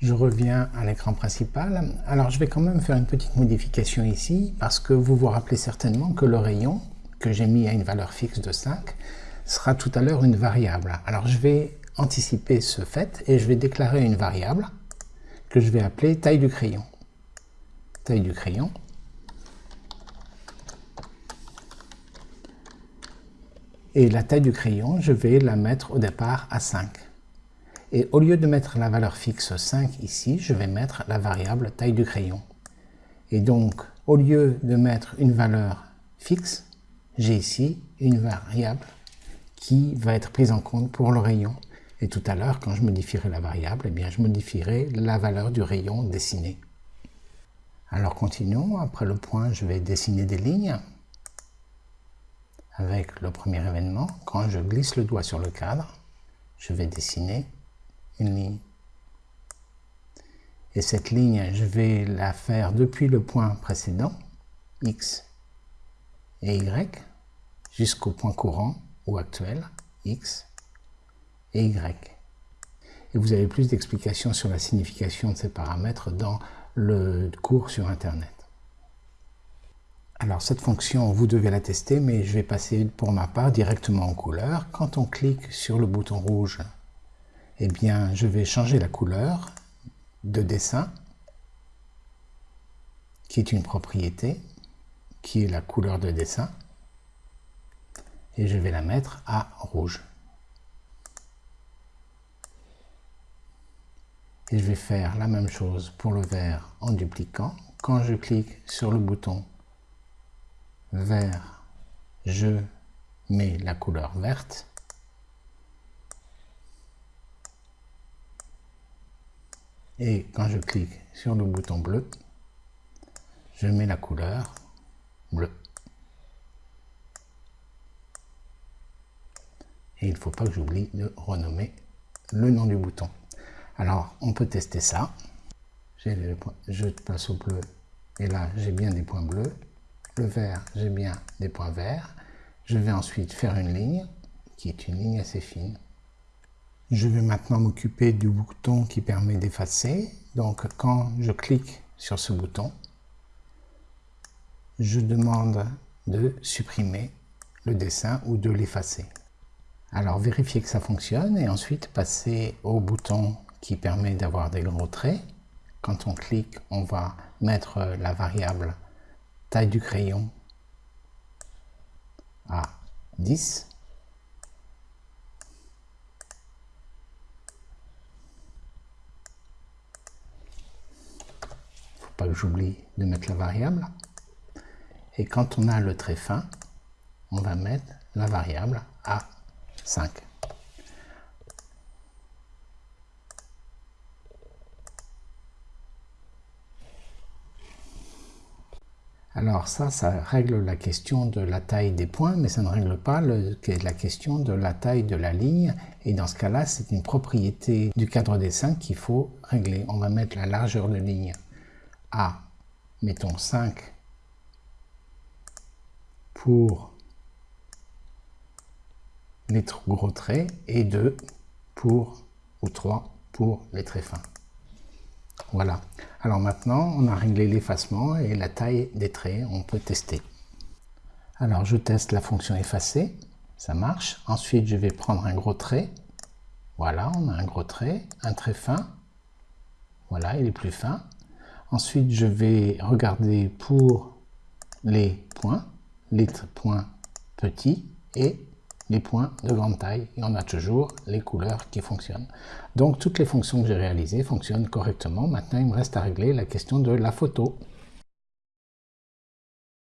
Je reviens à l'écran principal. Alors je vais quand même faire une petite modification ici parce que vous vous rappelez certainement que le rayon que j'ai mis à une valeur fixe de 5 sera tout à l'heure une variable. Alors je vais anticiper ce fait et je vais déclarer une variable que je vais appeler taille du crayon. Taille du crayon. Et la taille du crayon, je vais la mettre au départ à 5. Et au lieu de mettre la valeur fixe 5 ici, je vais mettre la variable taille du crayon. Et donc, au lieu de mettre une valeur fixe, j'ai ici une variable qui va être prise en compte pour le rayon. Et tout à l'heure, quand je modifierai la variable, eh bien, je modifierai la valeur du rayon dessiné. Alors continuons, après le point, je vais dessiner des lignes. Avec le premier événement, quand je glisse le doigt sur le cadre, je vais dessiner une ligne. Et cette ligne, je vais la faire depuis le point précédent, x et y, jusqu'au point courant ou actuel, x et y. Et vous avez plus d'explications sur la signification de ces paramètres dans le cours sur Internet. Alors cette fonction, vous devez la tester, mais je vais passer pour ma part directement en couleur. Quand on clique sur le bouton rouge eh bien, je vais changer la couleur de dessin, qui est une propriété, qui est la couleur de dessin, et je vais la mettre à rouge. Et je vais faire la même chose pour le vert en dupliquant. Quand je clique sur le bouton vert, je mets la couleur verte Et quand je clique sur le bouton bleu, je mets la couleur bleu. Et il ne faut pas que j'oublie de renommer le nom du bouton. Alors, on peut tester ça. Je passe au bleu, et là, j'ai bien des points bleus. Le vert, j'ai bien des points verts. Je vais ensuite faire une ligne, qui est une ligne assez fine. Je vais maintenant m'occuper du bouton qui permet d'effacer. Donc quand je clique sur ce bouton, je demande de supprimer le dessin ou de l'effacer. Alors vérifiez que ça fonctionne et ensuite passer au bouton qui permet d'avoir des gros traits. Quand on clique, on va mettre la variable taille du crayon à 10 que j'oublie de mettre la variable. Et quand on a le trait fin, on va mettre la variable à 5. Alors ça, ça règle la question de la taille des points, mais ça ne règle pas la question de la taille de la ligne. Et dans ce cas-là, c'est une propriété du cadre dessin qu'il faut régler. On va mettre la largeur de ligne à, mettons 5 pour les gros traits et 2 pour, ou 3 pour les traits fins. Voilà. Alors maintenant, on a réglé l'effacement et la taille des traits, on peut tester. Alors je teste la fonction effacer, ça marche. Ensuite, je vais prendre un gros trait. Voilà, on a un gros trait, un trait fin. Voilà, il est plus fin. Ensuite, je vais regarder pour les points, les points petits et les points de grande taille. Et on a toujours les couleurs qui fonctionnent. Donc, toutes les fonctions que j'ai réalisées fonctionnent correctement. Maintenant, il me reste à régler la question de la photo.